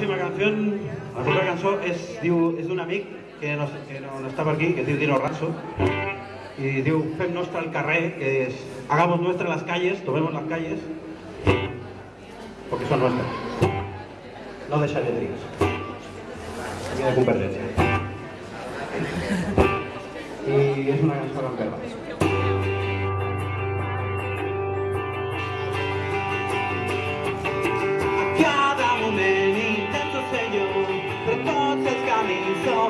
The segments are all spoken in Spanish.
La próxima canción, la propera cançó és, diu, és d'un amic que no, que no, no aquí, que es Dino Ranzo, y diu, fem nostre el carrer, que es, hagamos nuestras las calles, tomemos las calles, porque son nuestras. No de xaletries. Aquí de. I és una cançó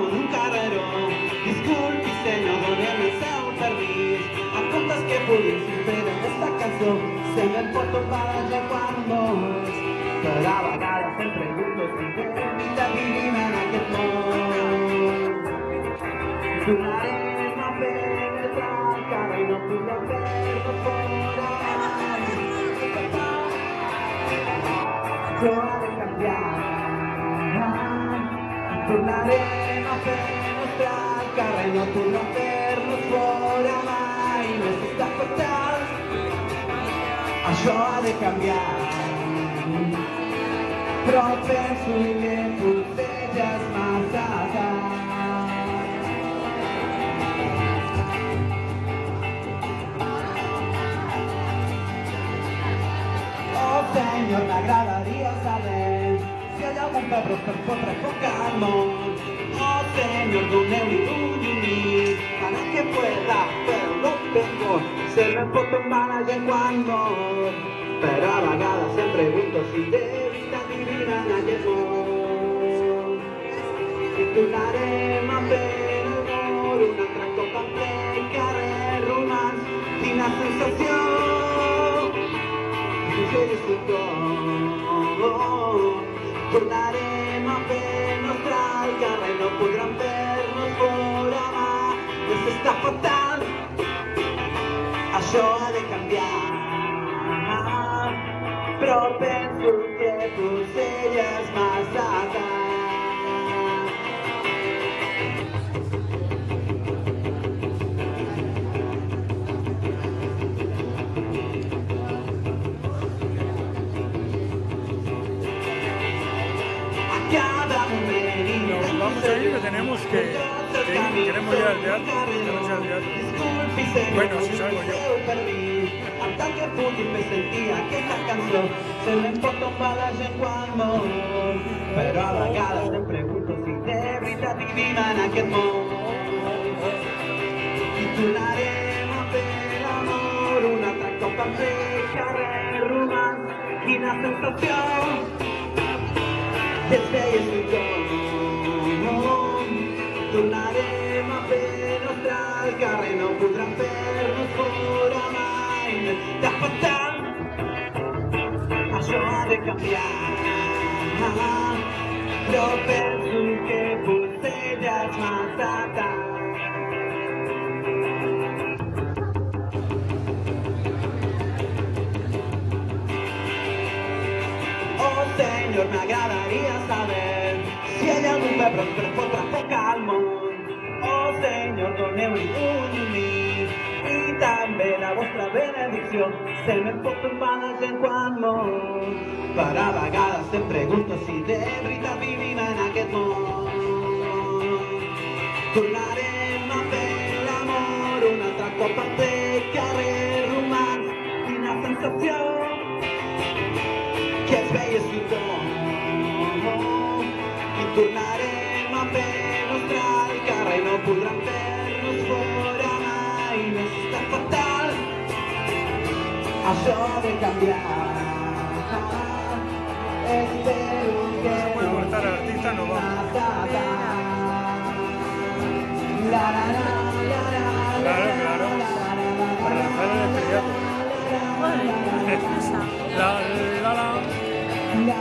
són un carreró. Disculpi senyor, donem el seu permís, a comptes que fer en esta cançó, se me pot tombar ja quan vols, però a vegades em pregunto si de veritat vivim en aquest món. Tornarem a perdre el carrer i no podrem perdre fora. Yo ha de cambiar. Tornarem a fer nostra el carrer, no podrà fer-nos fora mai. Més està fatal, això ha de canviar. Però penso que potser ja és massa tard. Oh senyor, m'agradaria saber si hi ha algun pebre per fotre foc al món. Doneu-li un llumí para que pueda, però no tengo. Se me pot tombar la gent quan mor, però a vegades em pregunto si de veritat vivim en aquest món. I tornarem a fer l'amor un altre cop en ple carrer romans. Quina sensació que disfrutó. Tornarem a fer nostre el carrer, no fora mà. Està fatal, això de canviar. Però penso que potser ja és massa cada vamos a ir, que tenemos que, que queremos ir al teatro, queremos ir al teatro. Bueno, si salgo yo. Tant que pugui fer sentir aquesta cançó se tombar la gent quan mor però a vegades em pregunto si de veritat vivim en aquest món i tornarem a fer l'amor un altre cop en ple carrer romans quina sensació que nostre el carrer no podran fer-nos fora mai de fatal això ha de canviar però penso que és massa tard Oh senyor, m'agradaria saber si hi ha algun pebre benedicció. Se me pot tombar la gent quan mor. Per a vegades em pregunto si de veritat vivim en aquest món. Tornarem a fer l'amor un altre cop al ple carrer romans. Quina sensació que es veies tothom i tornarem a fer nostre el no podran fer-nos ha de que puede cortar al artista, no va. massa tard. La, la, la, la, la, la, Claro, claro. Para lanzar el estriato. Bueno, esa. La, la, la. la,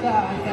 Costa.